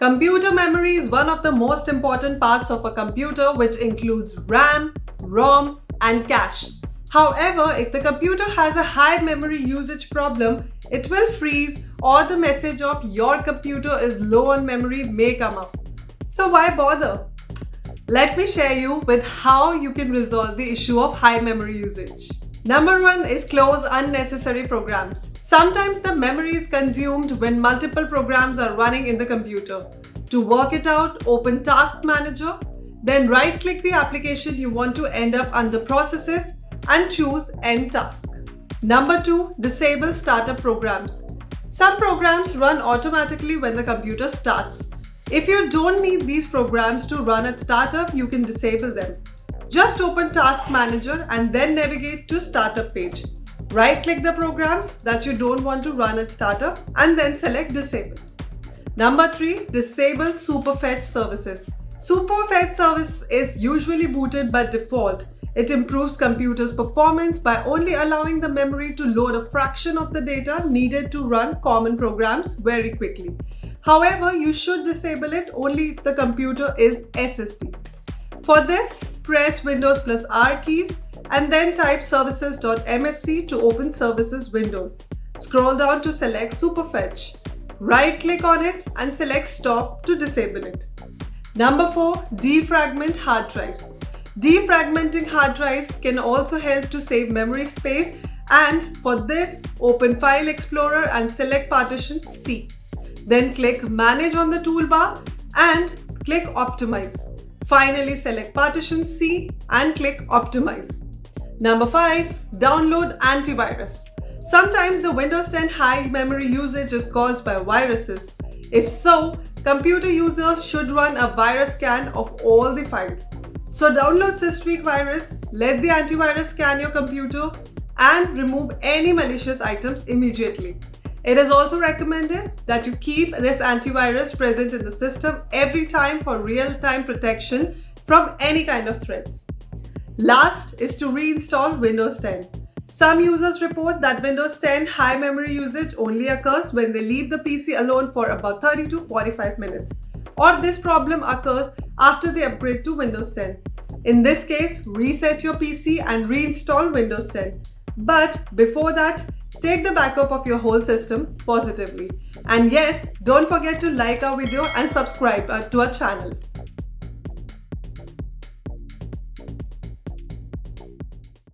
Computer memory is one of the most important parts of a computer which includes RAM, ROM and cache. However, if the computer has a high memory usage problem, it will freeze or the message of your computer is low on memory may come up. So why bother? Let me share you with how you can resolve the issue of high memory usage. Number one is close unnecessary programs. Sometimes the memory is consumed when multiple programs are running in the computer. To work it out, open Task Manager, then right-click the application you want to end up under Processes and choose End Task. Number two, disable startup programs. Some programs run automatically when the computer starts. If you don't need these programs to run at startup, you can disable them. Just open Task Manager and then navigate to Startup page. Right-click the programs that you don't want to run at startup and then select Disable. Number 3. Disable Superfetch services. Superfetch service is usually booted by default. It improves computer's performance by only allowing the memory to load a fraction of the data needed to run common programs very quickly. However, you should disable it only if the computer is SSD. For this, press Windows plus R keys and then type services.msc to open services windows. Scroll down to select Superfetch. Right click on it and select stop to disable it. Number 4. Defragment hard drives. Defragmenting hard drives can also help to save memory space and for this open File Explorer and select partition C. Then click Manage on the toolbar and click Optimize. Finally, select partition C and click Optimize. Number 5. Download antivirus. Sometimes the Windows 10 high memory usage is caused by viruses. If so, computer users should run a virus scan of all the files. So download Systweak virus, let the antivirus scan your computer and remove any malicious items immediately. It is also recommended that you keep this antivirus present in the system every time for real-time protection from any kind of threats. Last is to reinstall Windows 10. Some users report that Windows 10 high memory usage only occurs when they leave the PC alone for about 30 to 45 minutes or this problem occurs after they upgrade to Windows 10. In this case, reset your PC and reinstall Windows 10. But before that, Take the backup of your whole system positively. And yes, don't forget to like our video and subscribe to our channel.